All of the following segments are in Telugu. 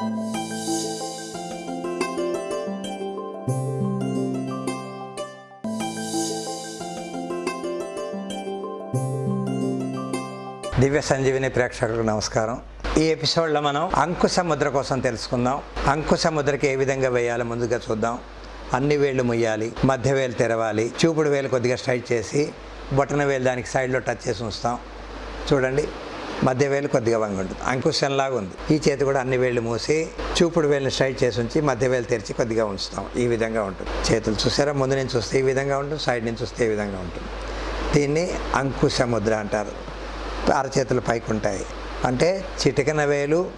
దివ్య సంజీవిని ప్రేక్షకులకు నమస్కారం. ఈ ఎపిసోడ్లో మనం అంకుశ ముద్ర కోసం తెలుసుకుందాం. అంకుశ ముద్రకి ఏ విధంగా వేయాలో ముందుగా చూద్దాం. అన్ని వేళ్ళు ముయ్యాలి మధ్య వేలు తెరవాలి చూపుడు వేలు కొద్దిగా స్ట్రైట్ చేసి బొటన వేలు దానికి సైడ్లో టచ్ చేసి ఉంచుతాం. చూడండి. మధ్య వేలు కొద్దిగా వంగి ఉంటుంది. అంకుశంలాగా ఉంది. ఈ చేతి కూడా అన్ని వేళ్ళు మూసి చూపుడు వేలుని స్ట్రైట్ చేసి ఉంచి మధ్య వేలు తెరిచి కొద్దిగా ఉంచుతాం. ఈ విధంగా ఉంటుంది. చేతులు చూసారా? ముందు నుంచి చూస్తే ఈ విధంగా ఉంటుంది. సైడ్ నుంచి చూస్తే ఈ విధంగా ఉంటుంది. దీన్ని అంకుశ ముద్ర అంటారు. అరచేతులు పైకి ఉంటాయి అంటే చిటికన వేలు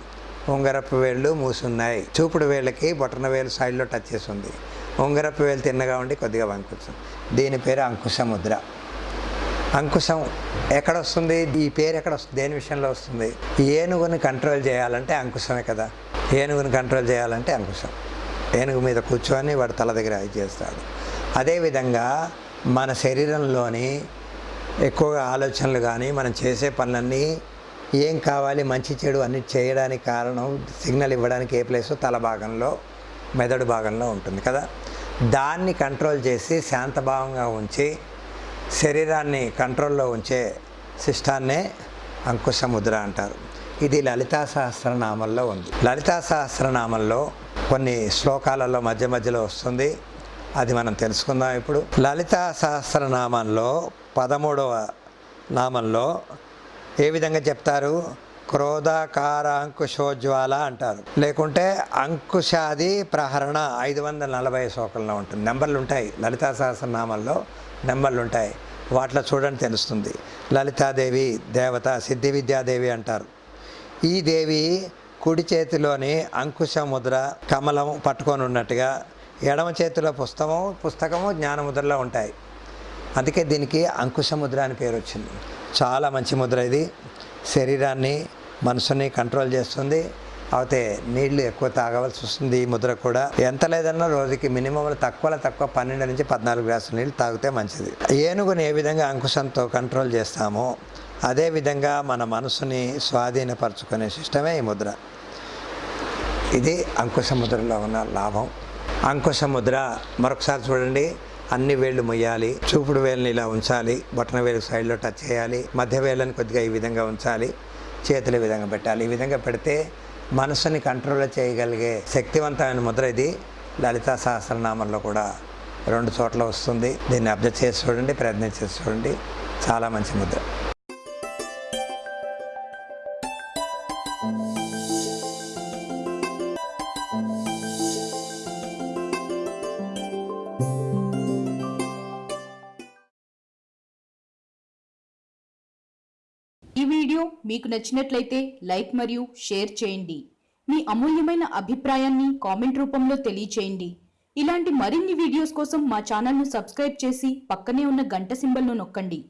ఉంగరపు వేళ్ళు మూసున్నాయి. చూపుడు వేళ్ళకి బొటన వేలు సైడ్లో టచ్ చేసి ఉంది. ఉంగరపు వేలు తిన్నగా ఉండి కొద్దిగా వంకుతుంది దీని పేరు అంకుశ ముద్ర అంకుశం ఎక్కడ వస్తుంది ఈ పేరు ఎక్కడ వస్తుంది దేని విషయంలో వస్తుంది? ఏనుగుని కంట్రోల్ చేయాలంటే అంకుశమే కదా. ఏనుగుని కంట్రోల్ చేయాలంటే అంకుశం. ఏనుగు మీద కూర్చొని వాడు తల దగ్గర ఇది చేస్తాడు. అదేవిధంగా మన శరీరంలోని ఎక్కువగా ఆలోచనలు కానీ మనం చేసే పనులన్నీ ఏం కావాలి మంచి చెడు అన్ని చేయడానికి కారణం సిగ్నల్ ఇవ్వడానికి ఏ ప్లేస్? తల భాగంలో మెదడు భాగంలో ఉంటుంది కదా. దాన్ని కంట్రోల్ చేసి శాంతభావంగా ఉంచి శరీరాన్ని కంట్రోల్లో ఉంచే శిష్టాన్నే అంకుశముద్ర అంటారు. ఇది లలితా సహస్రనామంలో ఉంది. లలితా సహస్రనామంలో కొన్ని శ్లోకాలలో మధ్య మధ్యలో వస్తుంది. అది మనం తెలుసుకుందాం ఇప్పుడు. లలితా సహస్రనామంలో పదమూడవ నామంలో ఏ విధంగా చెప్తారు? క్రోధాకార అంకుశోజ్వాల అంటారు. లేకుంటే అంకుశాది ప్రహరణ ఐదు వందల నలభై శ్లోకంలో ఉంటుంది. నెంబర్లు ఉంటాయి లలితా సహస్రనామంలో. నెంబర్లు ఉంటాయి వాటిలో చూడండి తెలుస్తుంది. లలితాదేవి దేవత సిద్ధి విద్యాదేవి అంటారు. ఈ దేవి కుడి చేతిలోని అంకుశ ముద్ర కమలం పట్టుకొని ఉన్నట్టుగా ఎడమ చేతిలో పుస్తకము పుస్తకము జ్ఞానముద్రలో ఉంటాయి. అందుకే దీనికి అంకుశ ముద్ర అని పేరు వచ్చింది. చాలా మంచి ముద్ర ఇది. శరీరాన్ని మనసుని కంట్రోల్ చేస్తుంది. అయితే నీళ్ళు ఎక్కువ తాగవలసి వస్తుంది ఈ ముద్ర కూడా. ఎంత లేదన్నా రోజుకి మినిమం తక్కువలో తక్కువ పన్నెండు నుంచి పద్నాలుగు గ్లాసుల నీళ్ళు తాగితే మంచిది. ఏనుగుని ఏ విధంగా అంకుశంతో కంట్రోల్ చేస్తామో అదేవిధంగా మన మనసుని స్వాధీనపరచుకునే సిస్టమే ఈ ముద్ర. ఇది అంకుశ ముద్రలో ఉన్న లాభం. అంకుశ ముద్ర మరొకసారి చూడండి. అన్ని వేళ్ళు మొయ్యాలి చూపుడు వేలుని ఇలా ఉంచాలి బొటన వేలు సైడ్లో టచ్ చేయాలి మధ్య వేళ్ళని కొద్దిగా ఈ విధంగా ఉంచాలి చేతులు ఈ విధంగా పెట్టాలి. ఈ విధంగా పెడితే మనసుని కంట్రోల్ చేయగలిగే శక్తివంతమైన ముద్ర ఇది. లలితా సహస్రనామంలో కూడా రెండు చోట్ల వస్తుంది. దీన్ని అబ్జర్వ్ చేసి చూడండి ప్రయత్నం చేసి చూడండి. చాలా మంచి ముద్ర. ఈ వీడియో మీకు నచ్చినట్లయితే లైక్ మరియు షేర్ చేయండి. మీ అమూల్యమైన అభిప్రాయాన్ని కామెంట్ రూపంలో తెలియచేయండి. ఇలాంటి మరిన్ని వీడియోస్ కోసం మా ఛానల్ను సబ్స్క్రైబ్ చేసి పక్కనే ఉన్న గంట సింబల్ను నొక్కండి.